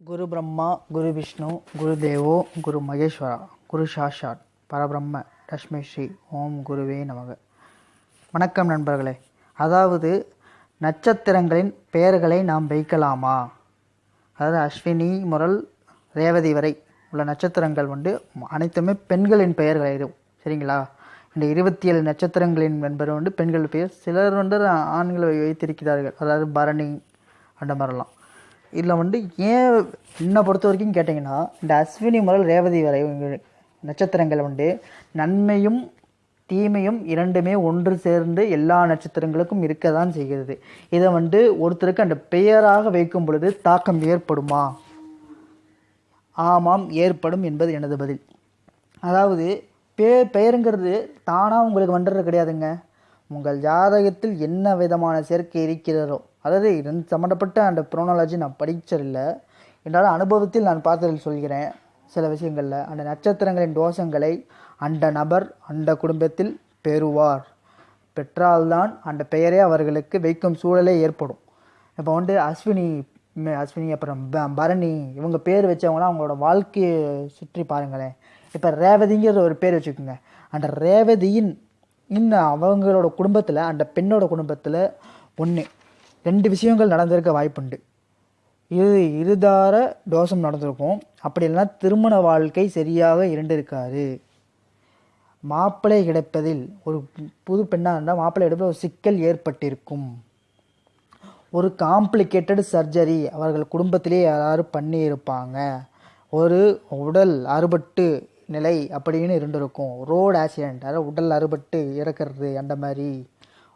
குரு பிரம்மா குரு விஷ்ணு குரு தேவோ குரு மகேஸ்வரா குரு சாஷாட் பரபிரம்ம லக்ஷ்மி ஸ்ரீ ஓம் குருவே நமக. வணக்கம் நண்பர்களே. அதாவது நட்சத்திரங்களின் பெயர்களை நாம் வைக்கலாமா? அதாவது அஸ்வினி முரல் ரேவதி வரை உள்ள நட்சத்திரங்கள் வந்து அனைத்துமே பெண்களின் பெயர்கள் இது சரிங்களா? இந்த இருபத்தி ஏழு நட்சத்திரங்களின் என்பது வந்து பெண்கள் பெயர். சிலர் வந்து ஆண்களை வைத்திருக்கிறார்கள். அதாவது பரணி அந்த மாதிரிலாம். இதில் வந்து ஏன் என்னை பொறுத்த வரைக்கும் கேட்டிங்கன்னா இந்த அஸ்வினி முதல் ரேவதி வரை நட்சத்திரங்கள் வந்து நன்மையும் தீமையும் இரண்டுமே ஒன்று சேர்ந்து எல்லா நட்சத்திரங்களுக்கும் இருக்க தான் செய்கிறது. இதை வந்து ஒருத்தருக்கு அந்த பெயராக வைக்கும் பொழுது தாக்கம் ஏற்படுமா? ஆமாம் ஏற்படும் என்பது எனது பதில். அதாவது பே பெயருங்கிறது தானாக உங்களுக்கு வந்துடுறது கிடையாதுங்க. உங்கள் ஜாதகத்தில் என்ன விதமான சேர்க்கை இருக்கிறதோ அதாவது இதன் சம்மந்தப்பட்ட அந்த ப்ரோனாலஜி நான் படித்ததில்லை என்னால் அனுபவத்தில் நான் பார்த்ததில் சொல்கிறேன். சில விஷயங்களில் அந்த நட்சத்திரங்களின் தோஷங்களை அந்த நபர் அந்த குடும்பத்தில் பெறுவார். பெற்றால்தான் அந்த பெயரே அவர்களுக்கு வைக்கும் சூழலே ஏற்படும். இப்போ வந்து அஸ்வினி அஸ்வினி அப்புறம் ப- பரணி இவங்க பேர் வச்சவங்களாம் அவங்களோட வாழ்க்கையை சுற்றி பாருங்களேன். இப்போ ரேவதிங்கிற ஒரு பேர் வச்சுக்கோங்க. அந்த ரேவதியின் இன்னும் அவங்களோட குடும்பத்தில் அந்த பெண்ணோட குடும்பத்தில் ஒன்று ரெண்டு விஷயங்கள் நடந்திருக்க வாய்ப்புண்டு. இது இருதார தோஷம் நடந்திருக்கும். அப்படி இல்லைன்னா திருமண வாழ்க்கை சரியாக இருந்திருக்காது. மாப்பிள்ளை கிடைப்பதில் ஒரு புது பெண்ணாக இருந்தால் மாப்பிள்ளை கிடைப்பதில் ஒரு சிக்கல் ஏற்பட்டிருக்கும். ஒரு காம்ப்ளிகேட்டட் சர்ஜரி அவர்கள் குடும்பத்திலே யாராவது பண்ணியிருப்பாங்க. ஒரு உடல் அறுபட்டு நிலை அப்படின்னு இருந்திருக்கும். ரோடு ஆக்சிடெண்ட் அதாவது உடல் அறுபட்டு இறக்கிறது அந்த மாதிரி.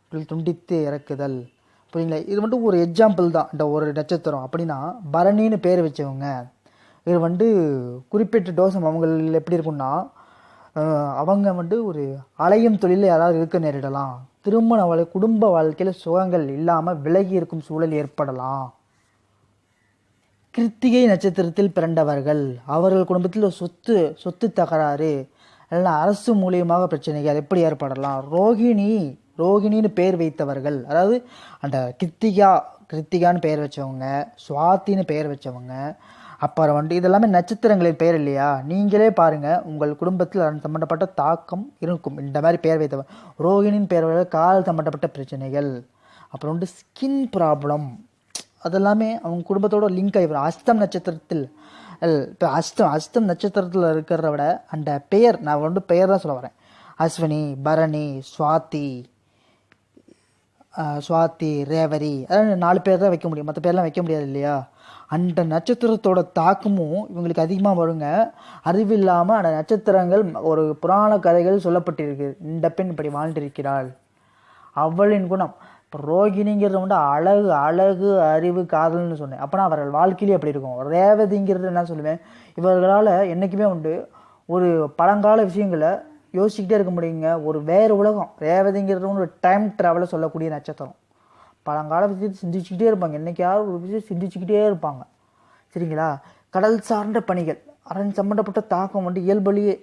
உடல் துண்டித்து இறக்குதல். புரியுங்களா இது மட்டும் ஒரு எக்ஸாம்பிள் தான் இந்த ஒரு நட்சத்திரம். அப்படின்னா பரணின்னு பேர் வச்சவங்க இது வந்து குறிப்பிட்ட டோசம் அவங்க எப்படி இருக்கும்னா அவங்க வந்து ஒரு அலையும் தொழிலில் யாராவது இருக்க நேரிடலாம். திருமண வாழ் குடும்ப வாழ்க்கையில் சுகங்கள் இல்லாமல் விலகி இருக்கும் சூழல் ஏற்படலாம். கிருத்திகை நட்சத்திரத்தில் பிறந்தவர்கள் அவர்கள் குடும்பத்தில் ஒரு சொத்து சொத்து தகராறு இல்லைன்னா அரசு மூலியமாக பிரச்சனைகள் எப்படி ஏற்படலாம்? ரோகிணி ரோகிணின்னு பேர் வைத்தவர்கள். அதாவது அந்த கிருத்திகா கிருத்திகான்னு பெயர் வச்சவங்க சுவாத்தின்னு பெயர் வச்சவங்க அப்புறம் வந்து இதெல்லாமே நட்சத்திரங்களின் பெயர் இல்லையா? நீங்களே பாருங்கள் உங்கள் குடும்பத்தில் அதன் சம்மந்தப்பட்ட தாக்கம் இருக்கும். இந்த மாதிரி பெயர் வைத்தவர் ரோகிணின் பெயர் கால் சம்மந்தப்பட்ட பிரச்சனைகள். அப்புறம் வந்து ஸ்கின் ப்ராப்ளம் அதெல்லாமே அவங்க குடும்பத்தோட லிங்க் ஆகி அஸ்தம் நட்சத்திரத்தில் இப்போ அஸ்தம் அஸ்தம் நட்சத்திரத்தில் இருக்கிறத விட அந்த பெயர் நான் வந்து பெயர் தான் சொல்ல வரேன். அஸ்வினி பரணி சுவாதி சுவாதி ரேவரி அதாவது நாலு பேர் தான் வைக்க முடியும். மற்ற பேர்லாம் வைக்க முடியாது இல்லையா? அந்த நட்சத்திரத்தோட தாக்கமும் இவங்களுக்கு அதிகமாக வருங்க. அறிவில்லாமல் அந்த நட்சத்திரங்கள் ஒரு புராண கதைகள் சொல்லப்பட்டிருக்கு. இந்த பெண் இப்படி வாழ்ந்திருக்கிறாள். அவளின் குணம். இப்போ ரோகிணிங்கிறது வந்து அழகு அழகு அறிவு காதல்னு சொன்னேன். அப்போனா அவர்கள் வாழ்க்கையிலே அப்படி இருக்கும். ரேவதிங்கிறது என்ன சொல்லுவேன். இவர்களால் என்றைக்குமே உண்டு. ஒரு பழங்கால விஷயங்களை யோசிச்சுக்கிட்டே இருக்க முடியுங்க. ஒரு வேறு உலகம் ரேவதிங்கிறது ஒரு டைம் ட்ராவலை சொல்லக்கூடிய நட்சத்திரம். பழங்கால விஷயத்தை சிந்திச்சுக்கிட்டே இருப்பாங்க. என்றைக்காவது ஒரு விஷயம் சிந்திச்சுக்கிட்டே இருப்பாங்க. சரிங்களா? கடல் சார்ந்த பணிகள் அரண் சம்மந்தப்பட்ட தாக்கம் வந்து இயல்பலியே.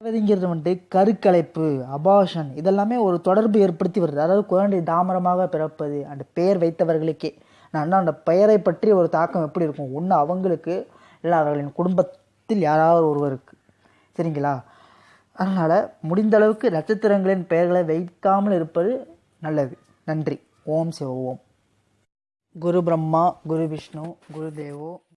ரேவதிங்கிறது வந்துட்டு கருக்கலைப்பு அபாஷன் இதெல்லாமே ஒரு தொடர்பு ஏற்படுத்தி வருது. அதாவது குழந்தை தாமரமாக பிறப்பது அந்த பெயர் வைத்தவர்களுக்கே. நான் அந்த பெயரை பற்றி ஒரு தாக்கம் எப்படி இருக்கும்? ஒன்று அவங்களுக்கு இல்லை அவர்களின் குடும்பத்தில் யாராவது ஒருவருக்கு சரிங்களா? அதனால் முடிந்த அளவுக்கு நட்சத்திரங்களின் பெயர்களை வைக்காமல் இருப்பது நல்லது. நன்றி. ஓம் சிவ ஓம். குரு பிரம்மா குரு விஷ்ணு குரு தேவோ.